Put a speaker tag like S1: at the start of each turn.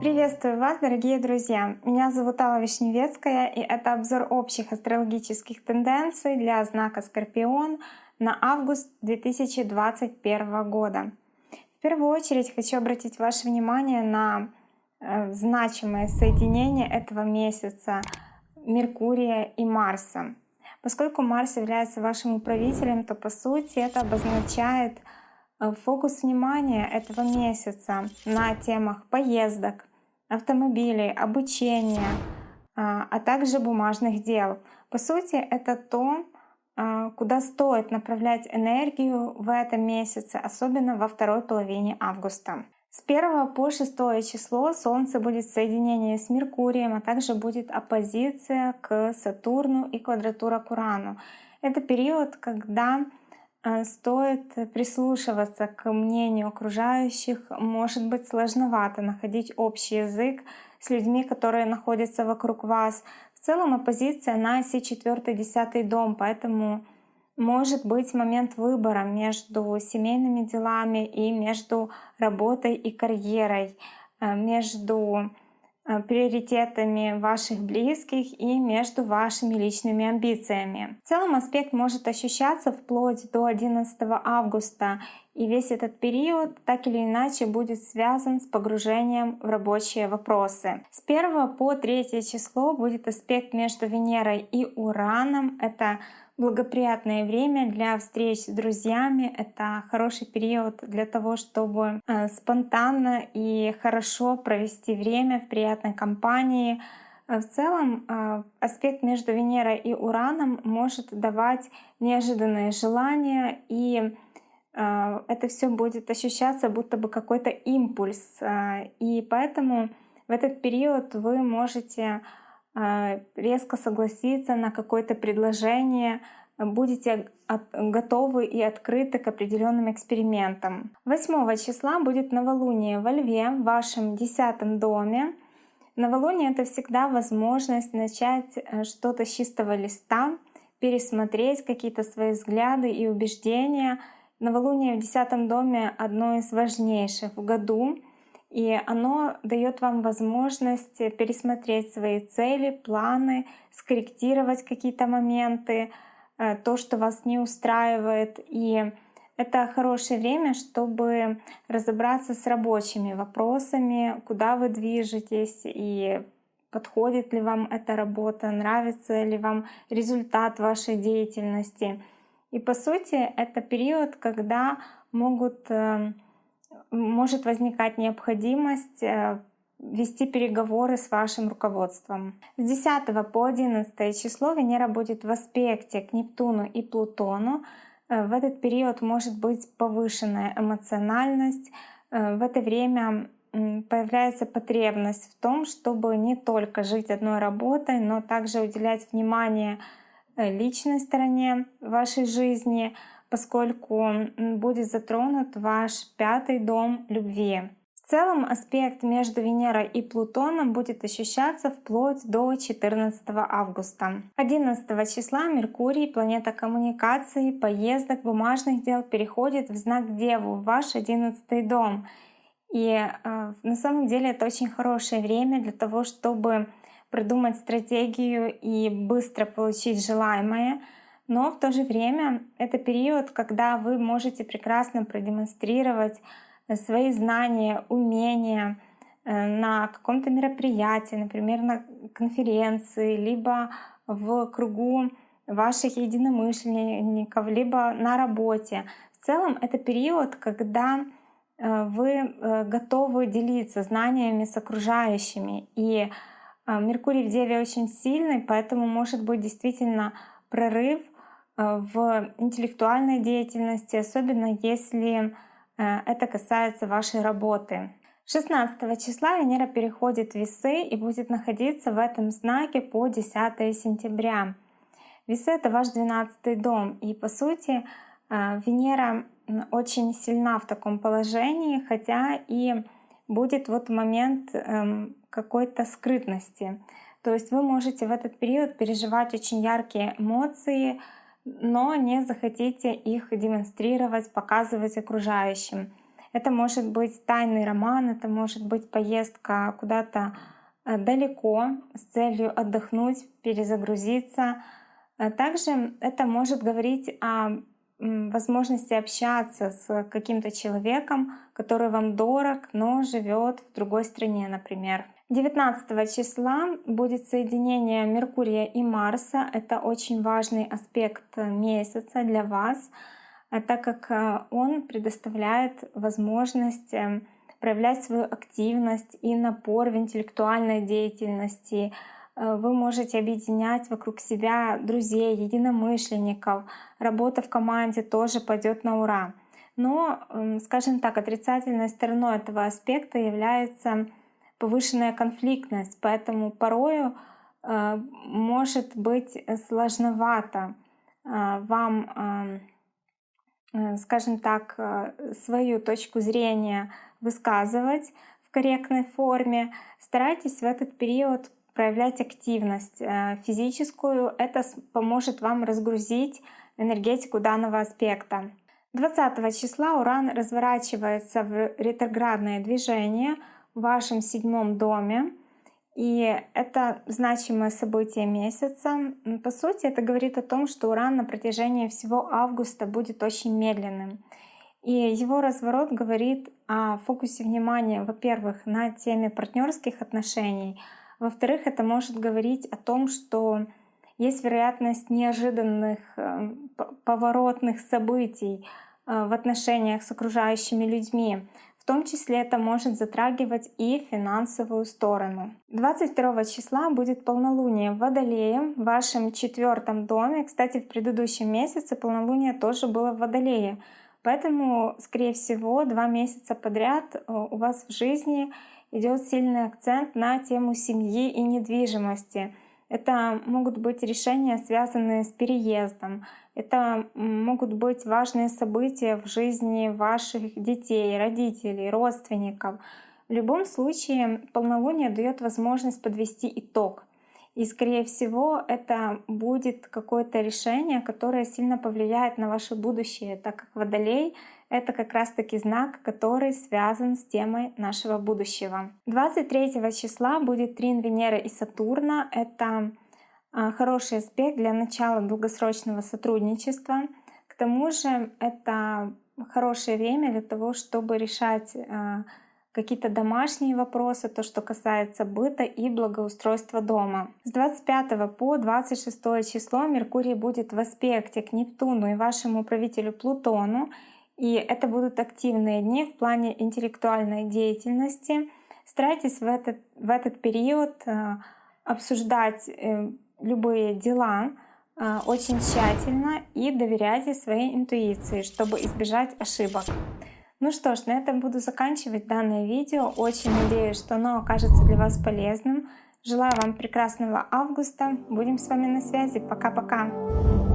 S1: Приветствую вас, дорогие друзья! Меня зовут Алла Вишневецкая, и это обзор общих астрологических тенденций для знака Скорпион на август 2021 года. В первую очередь хочу обратить ваше внимание на э, значимое соединение этого месяца Меркурия и Марса. Поскольку Марс является вашим управителем, то по сути это обозначает э, фокус внимания этого месяца на темах поездок, автомобилей, обучения, а, а также бумажных дел. По сути, это то, а, куда стоит направлять энергию в этом месяце, особенно во второй половине августа. С 1 по 6 число Солнце будет в соединении с Меркурием, а также будет оппозиция к Сатурну и квадратура к Урану. Это период, когда а, стоит прислушиваться к мнению окружающих. Может быть сложновато находить общий язык с людьми, которые находятся вокруг вас. В целом оппозиция на оси 4-10 дом, поэтому может быть момент выбора между семейными делами и между работой и карьерой, э, между Э, приоритетами ваших близких и между вашими личными амбициями. В целом аспект может ощущаться вплоть до 11 августа, и весь этот период так или иначе будет связан с погружением в рабочие вопросы. С 1 по 3 число будет аспект между Венерой и Ураном. Это благоприятное время для встреч с друзьями. Это хороший период для того, чтобы э, спонтанно и хорошо провести время в приятной компании. Э, в целом э, аспект между Венерой и Ураном может давать неожиданные желания, и это все будет ощущаться будто бы какой-то импульс. И поэтому в этот период вы можете резко согласиться на какое-то предложение, будете готовы и открыты к определенным экспериментам. 8 числа будет новолуние во Льве, в вашем десятом доме. Новолуние — это всегда возможность начать э, что-то с чистого листа, пересмотреть какие-то свои взгляды и убеждения. Новолуние в десятом доме — одно из важнейших в году — и оно дает вам возможность пересмотреть свои цели, планы, скорректировать какие-то моменты, э, то, что вас не устраивает. И это хорошее время, чтобы разобраться с рабочими вопросами, куда вы движетесь и подходит ли вам эта работа, нравится ли вам результат вашей деятельности. И по сути это период, когда могут э, может возникать необходимость э, вести переговоры с вашим руководством. С 10 по 11 число Венера будет в аспекте к Нептуну и Плутону. Э, в этот период может быть повышенная эмоциональность. Э, в это время появляется потребность в том, чтобы не только жить одной работой, но также уделять внимание личной стороне вашей жизни, поскольку будет затронут ваш пятый дом любви. В целом аспект между Венерой и Плутоном будет ощущаться вплоть до 14 августа. 11 числа Меркурий, планета коммуникации, поездок, бумажных дел, переходит в знак Деву, в ваш 11 дом. И э, на самом деле это очень хорошее время для того, чтобы придумать стратегию и быстро получить желаемое — но в то же время это период, когда вы можете прекрасно продемонстрировать э, свои знания, умения э, на каком-то мероприятии, например, на конференции, либо в кругу ваших единомышленников, либо на работе. В целом это период, когда э, вы готовы делиться знаниями с окружающими. И Меркурий в Деве очень сильный, поэтому может быть действительно прорыв в интеллектуальной деятельности, особенно если э, это касается вашей работы. 16 числа Венера переходит в Весы и будет находиться в этом знаке по 10 сентября. Весы — это ваш 12 дом, и по сути э, Венера очень сильна в таком положении, хотя и будет вот момент эм, какой-то скрытности. То есть вы можете в этот период переживать очень яркие эмоции, но не захотите их демонстрировать, показывать окружающим. Это может быть тайный роман, это может быть поездка куда-то э, далеко с целью отдохнуть, перезагрузиться. Э, также это может говорить о возможности общаться с каким-то человеком, который вам дорог, но живет в другой стране, например. 19 числа будет соединение Меркурия и Марса. Это очень важный аспект месяца для вас, э, так как э, он предоставляет возможность э, проявлять свою активность и напор в интеллектуальной деятельности. Вы можете объединять вокруг себя друзей, единомышленников. Работа в команде тоже пойдет на ура. Но, скажем так, отрицательной стороной этого аспекта является повышенная конфликтность, поэтому порою э, может быть сложновато э, вам, э, скажем так, свою точку зрения высказывать в корректной форме. Старайтесь в этот период проявлять активность физическую. Это поможет вам разгрузить энергетику данного аспекта. 20 числа Уран разворачивается в ретроградное движение — в вашем седьмом доме. И это значимое событие месяца. По сути, это говорит о том, что Уран на протяжении всего августа будет очень медленным. И его разворот говорит о фокусе внимания, во-первых, на теме партнерских отношений, во-вторых, это может говорить о том, что есть вероятность неожиданных э, поворотных событий э, в отношениях с окружающими людьми. В том числе это может затрагивать и финансовую сторону. 22 числа будет полнолуние в Водолее, в вашем четвертом доме. Кстати, в предыдущем месяце полнолуние тоже было в Водолее. Поэтому, скорее всего, два месяца подряд э, у вас в жизни идет сильный акцент на тему семьи и недвижимости. Это могут быть решения, связанные с переездом. Это могут быть важные события в жизни ваших детей, родителей, родственников. В любом случае полнолуние дает возможность подвести итог. И скорее всего это будет какое-то решение, которое сильно повлияет на ваше будущее, так как Водолей это как раз-таки знак, который связан с темой нашего будущего. 23 числа будет трин Венеры и Сатурна. Это а, хороший аспект для начала долгосрочного сотрудничества. К тому же это хорошее время для того, чтобы решать а, какие-то домашние вопросы, то, что касается быта и благоустройства дома. С 25 по 26 число Меркурий будет в аспекте к Нептуну и вашему правителю Плутону. И это будут активные дни в плане интеллектуальной деятельности. Старайтесь в этот, в этот период э, обсуждать э, любые дела э, очень тщательно и доверяйте своей интуиции, чтобы избежать ошибок. Ну что ж, на этом буду заканчивать данное видео. Очень надеюсь, что оно окажется для вас полезным. Желаю вам прекрасного августа. Будем с вами на связи. Пока-пока.